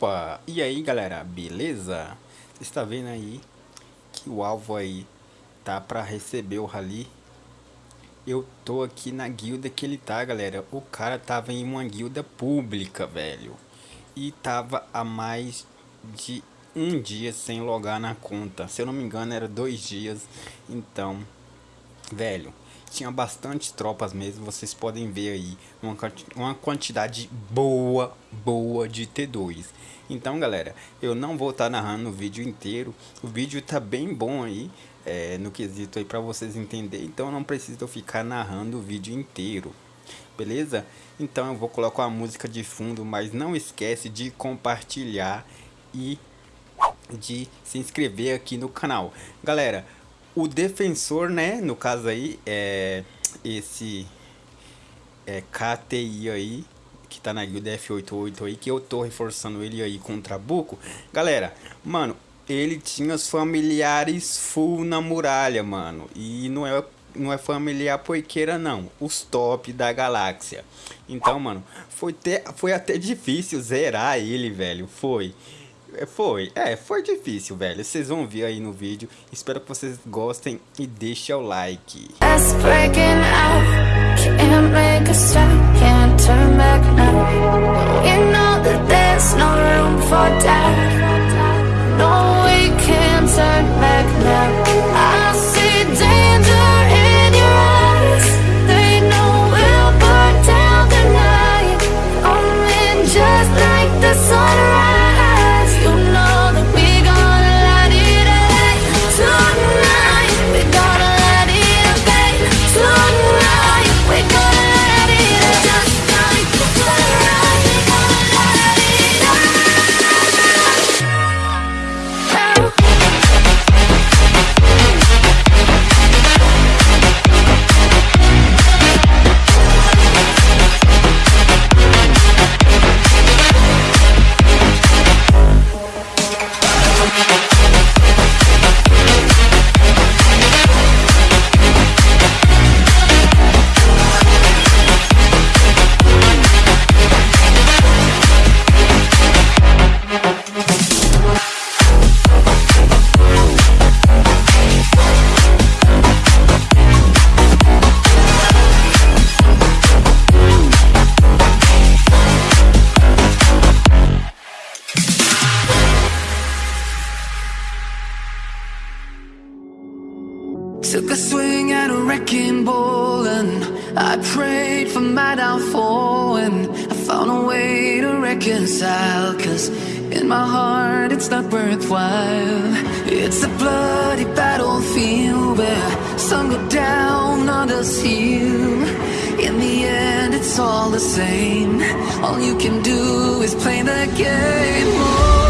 Opa! E aí galera, beleza? Você está vendo aí que o alvo aí tá para receber o rally Eu tô aqui na guilda que ele tá galera O cara tava em uma guilda pública, velho E tava há mais de um dia sem logar na conta Se eu não me engano era dois dias Então, velho tinha bastante tropas mesmo, vocês podem ver aí uma, uma quantidade boa, boa de T2. Então galera, eu não vou estar tá narrando o vídeo inteiro, o vídeo tá bem bom aí, é, no quesito aí para vocês entenderem, então não preciso ficar narrando o vídeo inteiro. Beleza? Então eu vou colocar uma música de fundo, mas não esquece de compartilhar e de se inscrever aqui no canal. Galera, o defensor, né, no caso aí, é esse é, KTI aí, que tá na guilda F88 aí, que eu tô reforçando ele aí com o Trabuco. Galera, mano, ele tinha os familiares full na muralha, mano. E não é, não é familiar poiqueira, não. Os top da galáxia. Então, mano, foi, ter, foi até difícil zerar ele, velho. Foi. É, foi, é, foi difícil, velho. Vocês vão ver aí no vídeo. Espero que vocês gostem e deixem o like. No, we can't turn back now. Took a swing at a wrecking ball and I prayed for my downfall and I found a way to reconcile Cause in my heart it's not worthwhile. It's a bloody battlefield where some go down, others heal. In the end it's all the same. All you can do is play the game. Oh,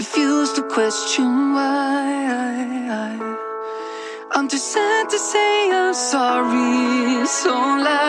refuse to question why. I'm too sad to say I'm sorry, so lie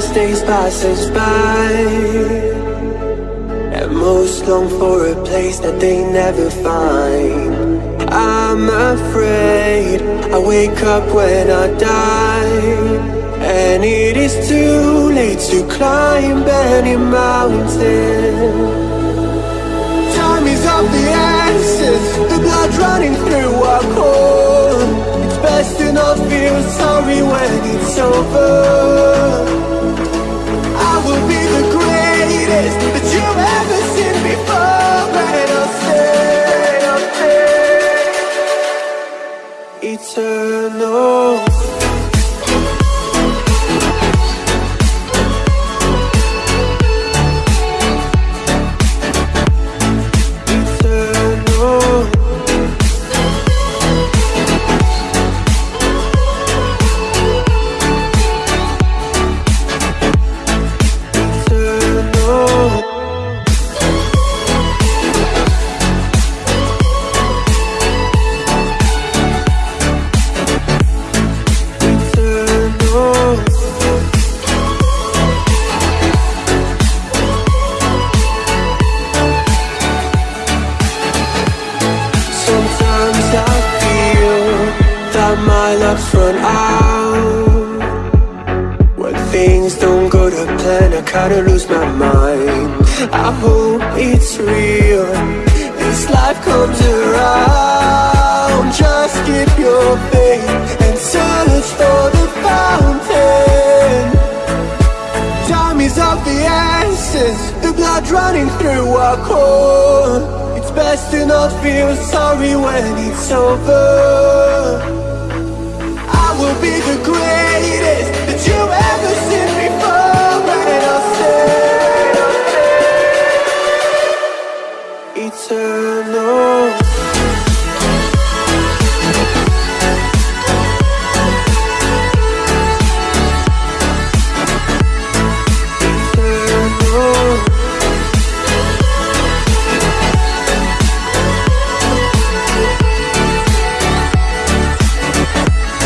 best days pass us by Most long for a place that they never find I'm afraid I wake up when I die And it is too late to climb any mountain Time is of the essence, the blood running through our core. It's best to not feel sorry when it's over. I will be the greatest that you've ever Eternal. Kinda lose my mind. I hope it's real. This life comes around. Just keep your faith and search for the fountain. Time is of the essence, the blood running through our core. It's best to not feel sorry when it's over. I will be the greatest that you ever seen